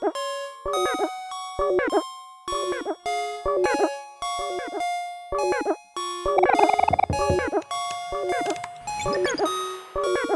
Oh, my God.